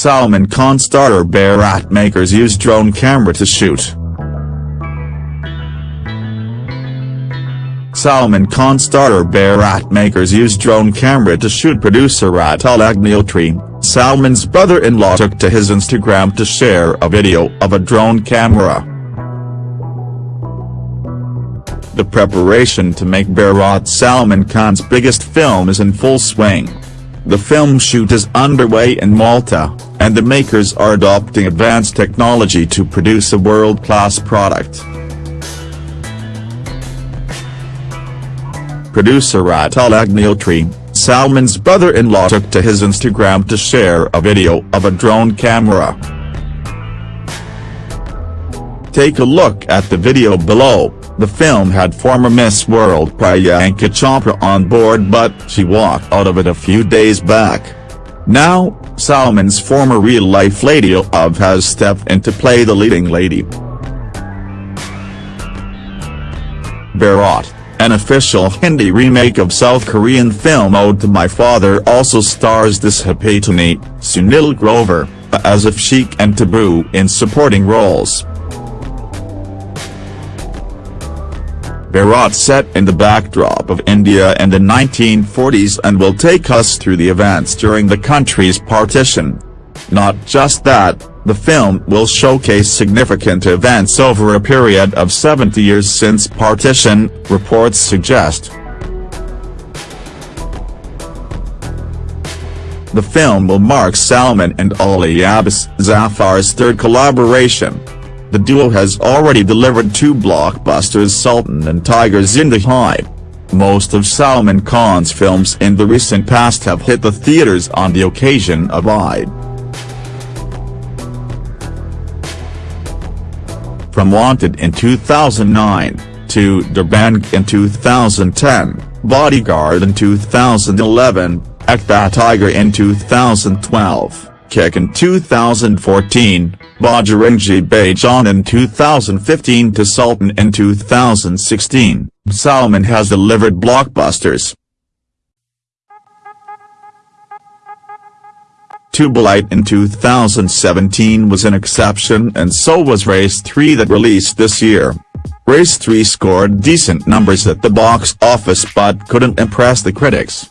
Salman Khan starter Bharat makers use drone camera to shoot. Salman Khan starter Bharat makers use drone camera to shoot producer Atul Agnihotri, Salman's brother-in-law took to his Instagram to share a video of a drone camera. The preparation to make Bharat Salman Khan's biggest film is in full swing. The film shoot is underway in Malta, and the makers are adopting advanced technology to produce a world-class product. Producer Atul Agnihotri, Salman's brother-in-law took to his Instagram to share a video of a drone camera. Take a look at the video below. The film had former Miss World Priyanka Chopra on board but she walked out of it a few days back. Now, Salman's former real-life lady of has stepped in to play the leading lady. Bharat, an official Hindi remake of South Korean film Ode to My Father also stars Disha Patani, Sunil Grover, Asif Sheikh and Tabu in supporting roles. Bharat set in the backdrop of India in the 1940s and will take us through the events during the country's partition. Not just that, the film will showcase significant events over a period of 70 years since partition, reports suggest. The film will mark Salman and Ali Abbas Zafar's third collaboration. The duo has already delivered two blockbusters Sultan and Tiger Zinda Hai. Most of Salman Khan's films in the recent past have hit the theaters on the occasion of Eid. From Wanted in 2009, to Dabangg in 2010, Bodyguard in 2011, Ek Tha Tiger in 2012. Kick in 2014, Bajrangi Bhaijaan in 2015 to Sultan in 2016, Salman has delivered blockbusters. Tubelight in 2017 was an exception and so was Race 3 that released this year. Race 3 scored decent numbers at the box office but couldn't impress the critics.